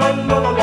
no no no